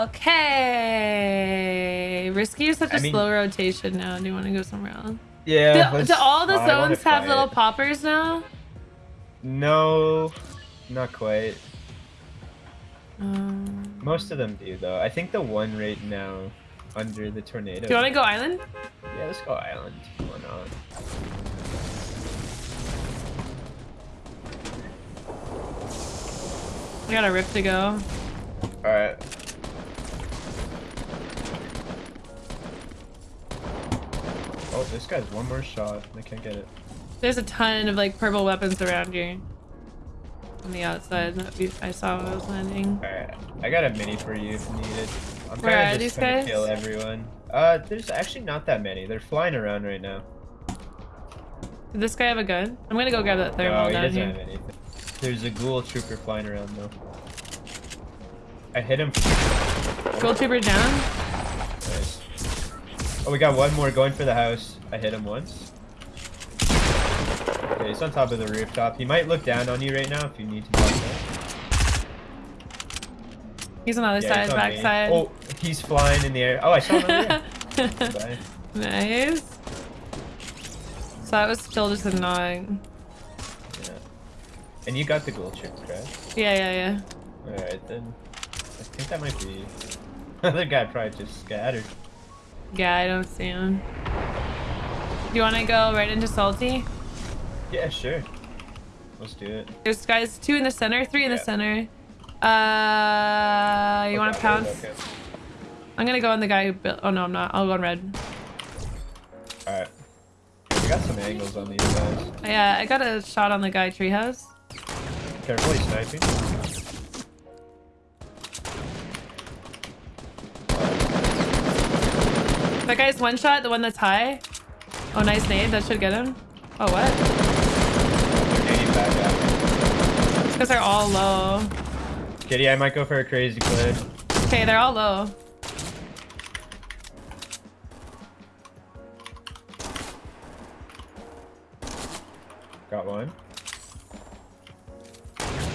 Okay. Risky is such a I mean- slow rotation now. Do you want to go somewhere else? Yeah. do, do all the zones have little it. poppers now? No, not quite. Um, Most of them do though. I think the one right now under the tornado. do you want to go island? Yeah, let's go island. Why not? We got a rip to go. All this guy's one more shot. I can't get it. There's a ton of like purple weapons around you. On the outside that we, I saw when I was landing. Alright, I got a mini for you if needed. I'm Where kinda are just these gonna guys? kill everyone. Uh, there's actually not that many. They're flying around right now. Did this guy have a gun? I'm gonna go grab that no, thermal he down doesn't here. have anything. There's a ghoul trooper flying around though. I hit him. Gold trooper down. Oh, we got one more going for the house. I hit him once. Okay, he's on top of the rooftop. He might look down on you right now if you need to that. He's on the other Yeah, side, back me. side. Oh, he's flying in the air. Oh, I saw him. Nice. So that was still just a nog. Yeah. And you got the gold chip, correct? Yeah, yeah, yeah. Alright then. I think that might be... Other guy probably just scattered. Yeah, I don't see him. Do you want to go right into salty? Yeah, sure. Let's do it. There's guys two in the center, three in the center. Uh, you want to pounce? okay. I'm gonna go on the guy who built. Oh no, I'm not. I'll go on red. Alright. I got some angles on these guys. Yeah, I got a shot on the guy treehouse. Careful, he's sniping. That guy's one shot, the one that's high. Oh, nice nade. That should get him. Oh, what? They're back at. Because they're all low. Kitty, I might go for a crazy clip. Okay, they're all low. Got one.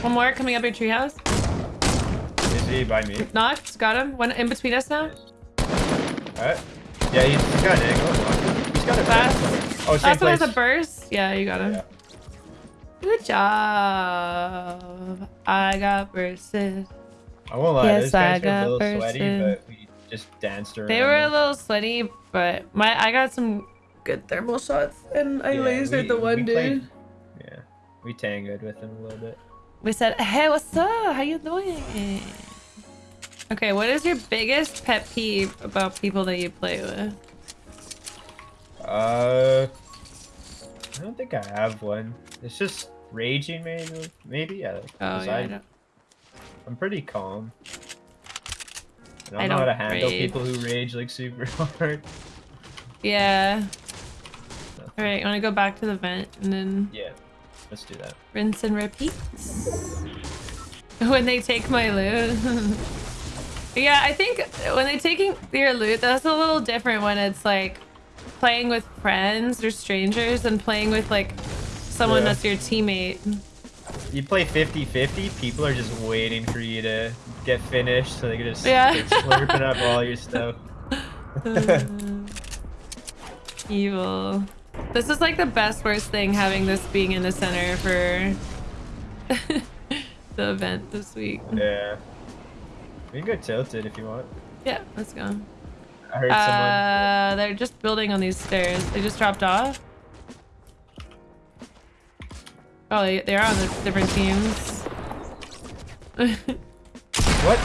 One more coming up your treehouse. Is he by me? Knocked. Got him. One in between us now. Alright. Yeah, he's, got an angle. He's got a Fast. Oh, same one place. has a burst. Yeah, you got him. Yeah. Good job. I got bursted. I won't lie, Yes, those guys I were a little sweaty, but we just danced around. They were a little sweaty, but my I got some good thermal shots, and I Yeah, lasered we- the one dude. played- Yeah, we tangoed with him a little bit. We said, "Hey, what's up? How you doing?" Okay, what is your biggest pet peeve about people that you play with? Uh, I don't think I have one. It's just raging, maybe. Maybe yeah. Oh yeah, I I, don't. I'm pretty calm. I don't I know how to handle rage. people who rage like super hard. Yeah. All right, you want to go back to the vent and then Yeah, let's do that. rinse and repeat. When they take my loot. Yeah, I think when they're taking your loot, that's a little different when it's like playing with friends or strangers and playing with like someone Yeah. that's your teammate. You play 50-50, people are just waiting for you to get finished so they can just Yeah. slurping up all your stuff. Evil. This is like the best worst thing having this being in the center for the event this week. Yeah. We can go tilted if you want. Yeah, let's go. I heard someone. Uh, they're just building on these stairs. They just dropped off. Oh, they, they're on the different teams. What?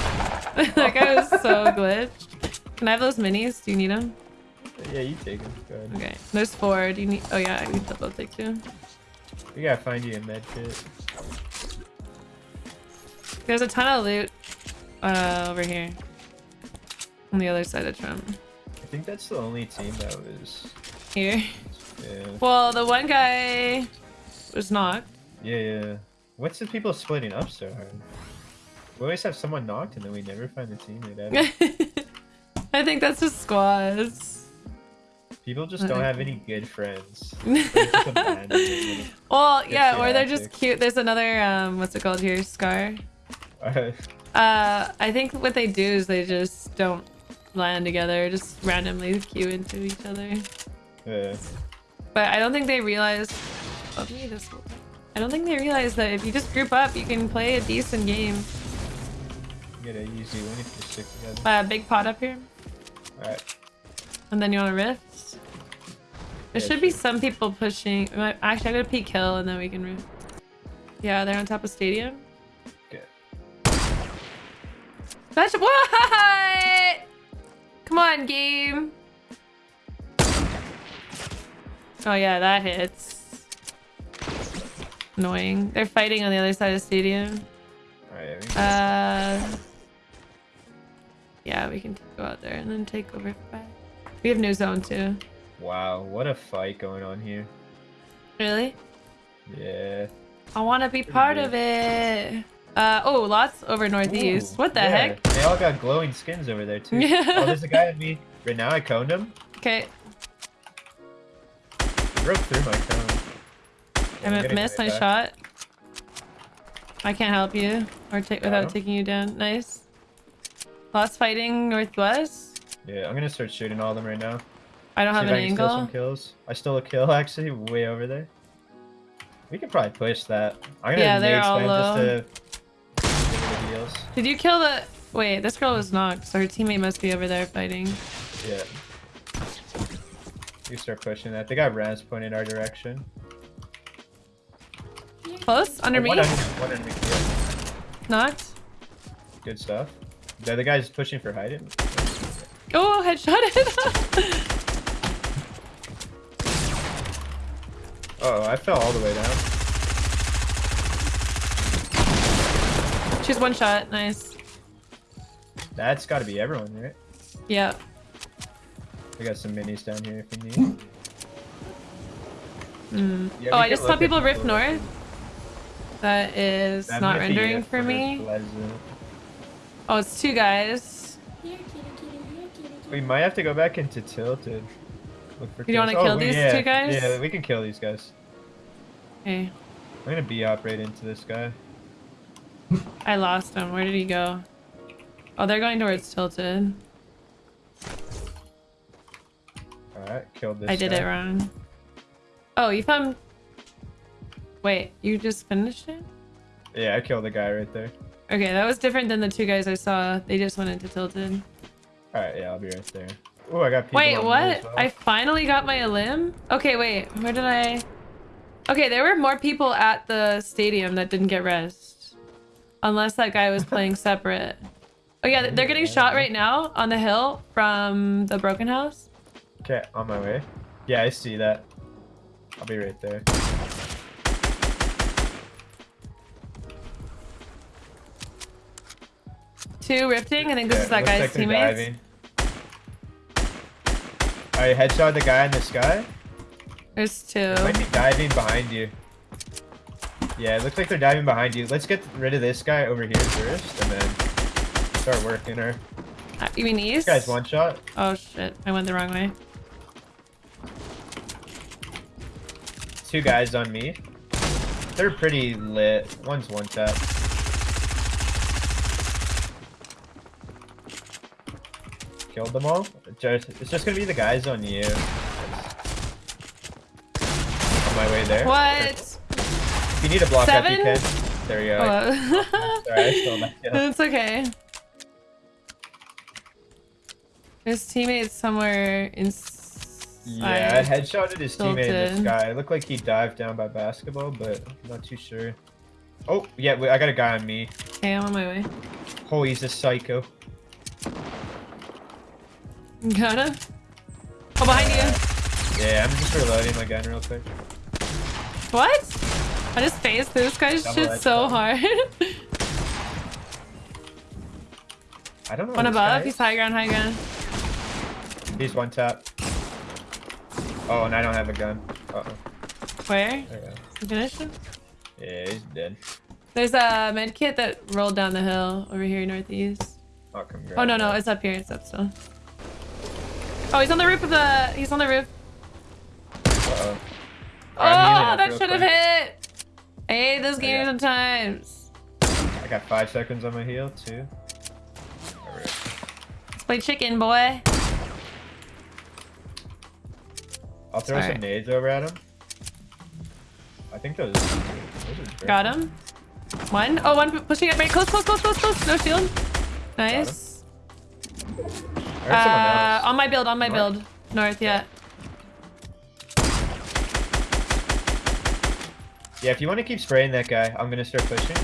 that guy was so glitched. Can I have those minis? Do you need them? Yeah, you take them. Go ahead. Okay. There's four. Do you need? Oh yeah, I need to both take two. We gotta find you a med kit. There's a ton of loot uh, over here. On the other side of Trump. I think that's the only team that was. Here. Yeah. Well, the one guy was knocked. Yeah, yeah. What's the people splitting up so hard? We always have someone knocked and then we never find the teammate ever. I think that's just squads. People just don't have any good friends. They're just abandoned in Well, yeah, or they're just cute. There's another um, what's it called here? Scar. Uh, I think what they do is they just don't land together, just randomly queue into each other. Yeah. But I don't think they realize. Oh, me this. I don't think they realize that if you just group up, you can play a decent game. Get a easy win if you stick together. Uh, big pot up here, Alright. and then you want to rift. There Yeah, should be some people pushing. Actually, I'm gonna peek hill, and then we can rift. Yeah, they're on top of stadium. What? Come on, game. Oh yeah, that hits. Annoying. They're fighting on the other side of the stadium. Uh, yeah, we can go out there and then take over. We have no zone too. Wow, what a fight going on here. Really? Yeah. I want to be part good. of it. Uh, oh, lots over northeast. Ooh, what the yeah, heck? They all got glowing skins over there too. Yeah. Oh, there's a guy at me. Right now I coned him. Okay, broke through my cone. I Yeah, mi- getting missed my back. shot. I can't help you or take without Yeah. taking you down. Nice. Lots fighting northwest. Yeah, I'm gonna start shooting all of them right now. I don't See have an I can steal some kills. I stole a kill actually, way over there. We could probably push that. I'm gonna Yeah, they're all low. Just to get rid of the heals. Did you kill the? Wait, this girl was knocked, so her teammate must be over there fighting. Yeah. You start pushing that. They got Raz pointing our direction. Close under Oh, me. One under, one under me. Knocked. Good stuff. The other guy's pushing for hiding. Oh, headshot it. Oh, I fell all the way down. She's one shot. Nice. That's got to be everyone, right? Yeah. We got some minis down here if you need. Mm. Yeah, oh, I just saw people rift north. That is That not rendering for me. Pleasant. Oh, it's two guys. We might have to go back into tilted. Look for You don't wanna kill Oh, these yeah, two guys? Yeah, we can kill these guys. Okay. I'm gonna B op right into this guy. I lost him. Where did he go? Oh, they're going towards tilted. Alright, killed this I did guy. it wrong. Oh, you found. Wait, you just finished it? Yeah, I killed the guy right there. Okay, that was different than the two guys I saw. They just went into tilted. Alright, yeah, I'll be right there. Oh, I got people Wait, what? well. I finally got my limb? Okay, wait. Where did I? Okay, there were more people at the stadium that didn't get rest. Unless that guy was playing separate. Oh yeah, they're getting shot right now on the hill from the broken house. Okay, on my way. Yeah, I see that. I'll be right there. Two rifting. I think this Yeah, is that guy's like they're teammates. Alright, headshot the guy in the sky. There's two. They might be diving behind you. Yeah, it looks like they're diving behind you. Let's get rid of this guy over here first, and then start working her. Uh, You mean east? This guy's one shot. Oh shit! I went the wrong way. Two guys on me. They're pretty lit. One's one tap. Killed them all. Just, it's just gonna be the guys on you. On my way there. What? If you need a block up, you Seven? can. There you go. Oh. Sorry, I stole that kill. It's okay. His teammate's somewhere inside. Yeah, I headshotted his teammate in the sky. It looked like he dived down by basketball, but I'm not too sure. Oh, yeah, I got a guy on me. Okay, I'm on my way. Oh, he's a psycho. Got him. Oh, behind you. Yeah, I'm just reloading my gun real quick. What? I just through this guy's Double shit so one. hard. I don't know. one above. He's high ground, high ground. He's one tap. Oh, and I don't have a gun. Uh oh. Where? There we go. You finished him? Yeah, he's dead. There's a med kit that rolled down the hill over here northeast. I'll Oh no no, it's up here. It's up still. Oh, he's on the roof of the. He's on the roof. Uh-oh. Oh, up that should have hit. I hate this game yeah. sometimes. I got five seconds on my heel, too. Let's play chicken, boy. I'll throw some nades over at him. I think those. those Got him. One. Oh, one pushing it right close, close, close, close, close. No shield. Nice. I Uh, on my build, on my North? build. North, yeah. Yeah, if you want to keep spraying that guy, I'm gonna start pushing.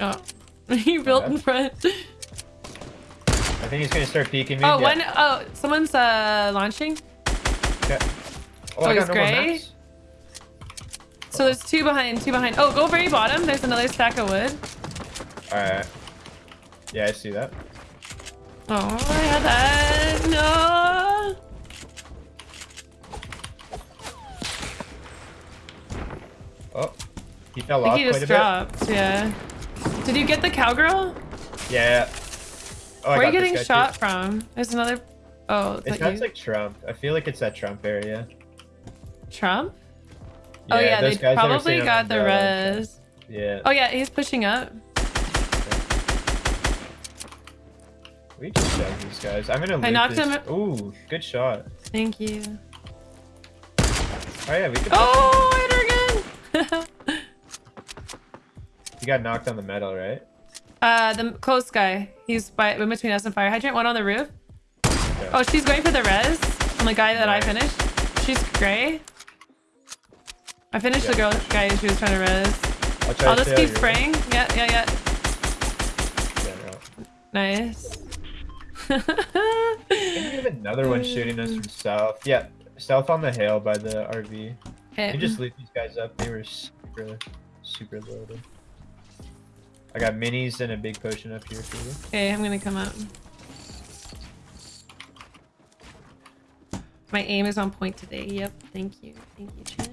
Oh. he built in front. I think he's gonna start peeking me. Oh, yeah. one oh someone's uh launching. Okay. Oh, I he's got no gray? So there's two behind, two behind. Oh, go very bottom. There's another stack of wood. Alright. Yeah, I see that. Oh, I had that. No. He fell off he just dropped. Yeah. Did you get the cowgirl? Yeah. Oh, Where are you getting guy, too. shot from? There's another. Oh, It sounds you? like Trump. I feel like it's that Trump area. Trump? oh yeah, they probably got the res. Yeah. Oh yeah, he's pushing up. We just shot these guys. I'm gonna. I knocked this. him- Ooh, good shot. Thank you. Oh yeah, we could. Oh, I hit her again. You got knocked on the metal, right? uh, the close guy. He's by in between us and fire hydrant. One on the roof. Okay. Oh, she's going for the res on the guy that I finished. She's gray. I finished the girl guy she was trying to res. I'll, try I'll to just keep out your spraying. Yeah, yeah, yeah. Yeah, no. Nice. I think we have another one shooting us from south. Yeah, south on the hill by the RV. Okay. You just loot these guys up. They were super, super loaded. I got minis and a big potion up here for you. Okay, I'm gonna come up. My aim is on point today. Yep. Thank you. Thank you, Chan.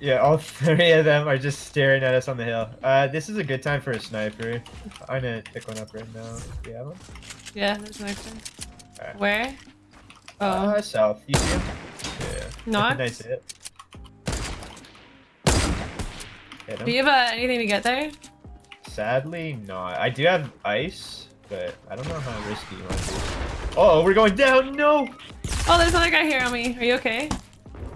Yeah, all three of them are just staring at us on the hill. Uh, this is a good time for a sniper. I'm gonna pick one up right now. Do you have one? Yeah, there's an extra. Alright. Where? Oh, Uh, south. You see him? Yeah. Not? nice hit. Hit him. do you have uh, anything to get there? Sadly, not. I do have ice, but I don't know how risky you want to be. Oh, we're going down. No. Oh, there's another guy here on me. Are you okay?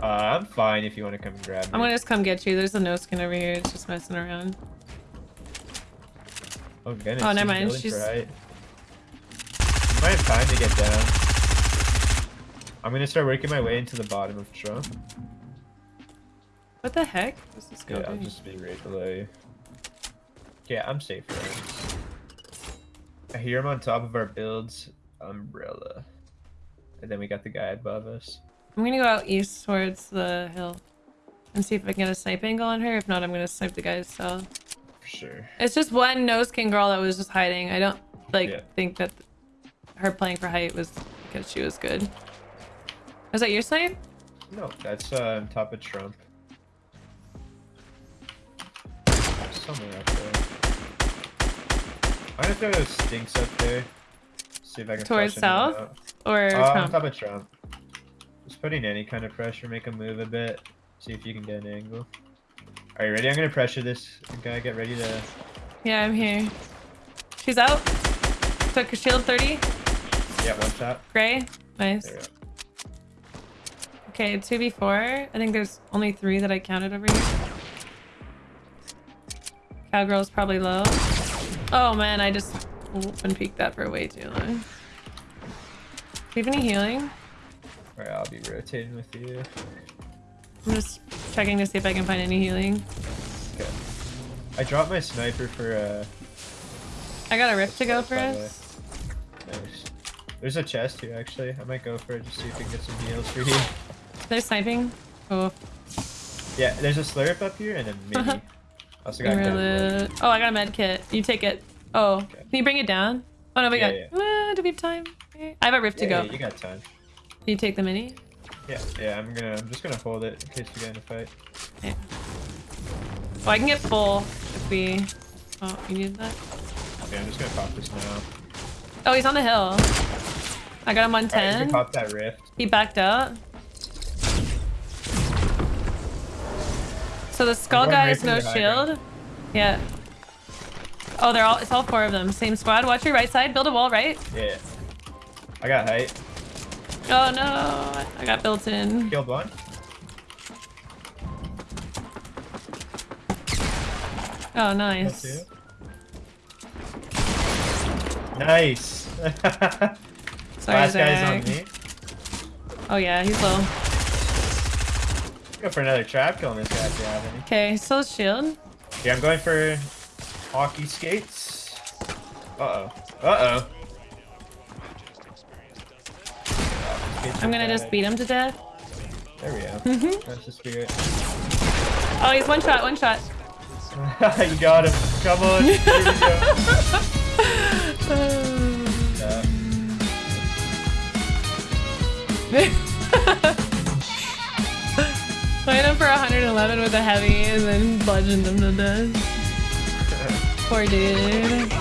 Uh, I'm fine if you want to come grab me. I'm gonna just come get you. There's a no skin over here. It's just messing around. Oh goodness. Oh, never mind, she's- Right. You might have time to get down. I'm gonna start working my way into the bottom of Trump. What the heck? What's this Yeah, going? I'll just be right below you. Yeah, I'm safe. Right? I hear him on top of our build's umbrella. And then we got the guy above us. I'm gonna go out east towards the hill and see if I can get a snipe angle on her. If not, I'm gonna snipe the guys south. For sure. It's just one nose king girl that was just hiding. I don't like Yeah. think that her playing for height was because she was good. Was that your snipe? No, that's uh, on top of Trump. Somewhere up there. I'm gonna throw those stinks up there. See if I can Towards south? Or Uh, on Trump? top of Trump. Just putting any kind of pressure, make him move a bit. See if you can get an angle. Are you ready? I'm gonna pressure this guy. Get ready to. Yeah, I'm here. She's out. Took a shield 30. Yeah, one shot. Gray. Nice. There we go. Okay, 2v4. I think there's only three that I counted over here. Cowgirl's probably low. Oh man, I just open peeked that for way too long. Do you have any healing? Alright, I'll be rotating with you. I'm just checking to see if I can find any healing. Okay. I dropped my sniper for uh. I got a rift to go for By the way. us. Nice. There's a chest here actually. I might go for it just see if we can get some heals for you. They're sniping. Oh, Yeah, there's a slurp up here and a mini. Also got? Oh, I got a med kit. You take it. Oh, Okay. can you bring it down? Oh no, we Yeah, got. Uh, do we have time? I have a rift to go. Yeah, you got time. Can you take the mini? Yeah, yeah. I'm gonna. I'm just gonna hold it in case we get in a fight. Okay. Well, I can get full if we. Oh, you need that? Okay, I'm just gonna pop this now. Oh, he's on the hill. I got him you 110. can pop that rift. He backed out. So the skull guy has no shield. Yeah. Oh, they're all. It's all four of them. Same squad. Watch your right side. Build a wall right. Yeah. I got height. Oh no, I got built in. Killed one. Oh nice. Nice. Sorry, Last guy's on me. Oh yeah, he's low. Go for another trap killing this guy if you have any. Okay, still shield. Yeah, I'm going for hockey skates. Uh oh. Uh oh. I'm gonna just beat him to death. There we go. Mhm. That's the spirit. Oh, he's one shot, one shot. you got him. Come on. Here we go. Yeah. 11 with a heavy and then bludgeoned him to death. Poor dude.